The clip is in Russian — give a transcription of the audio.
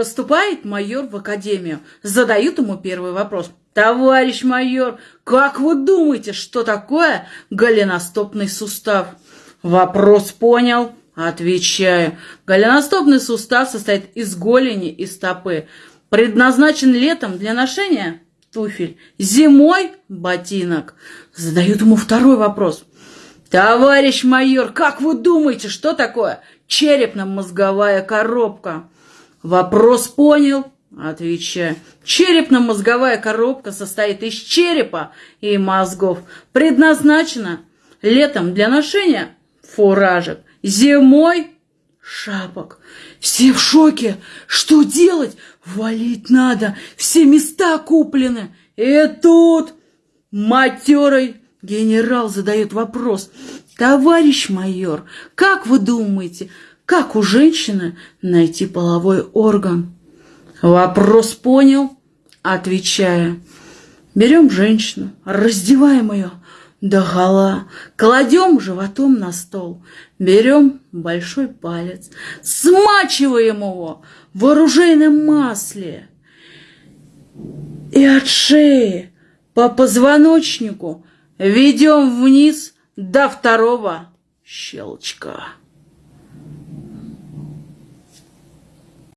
Поступает майор в академию. Задают ему первый вопрос. Товарищ майор, как вы думаете, что такое голеностопный сустав? Вопрос понял. Отвечаю. Голеностопный сустав состоит из голени и стопы. Предназначен летом для ношения туфель, зимой ботинок. Задают ему второй вопрос. Товарищ майор, как вы думаете, что такое черепно-мозговая коробка? Вопрос понял. Отвечаю. Черепно-мозговая коробка состоит из черепа и мозгов. Предназначена летом для ношения фуражек, зимой шапок. Все в шоке. Что делать? Валить надо. Все места куплены. И тут матерый генерал задает вопрос. Товарищ майор, как вы думаете, как у женщины найти половой орган? Вопрос понял, отвечая. Берем женщину, раздеваем ее до гола, кладем животом на стол, берем большой палец, смачиваем его в оружейном масле и от шеи по позвоночнику ведем вниз до второго щелчка.